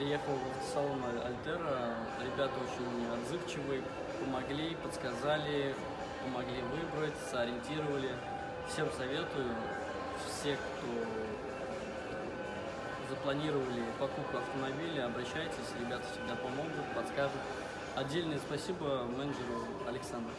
приехал в салон Альтера. Ребята очень отзывчивые, помогли, подсказали, помогли выбрать, сориентировали. Всем советую, все, кто запланировали покупку автомобиля, обращайтесь, ребята всегда помогут, подскажут. Отдельное спасибо менеджеру Александру.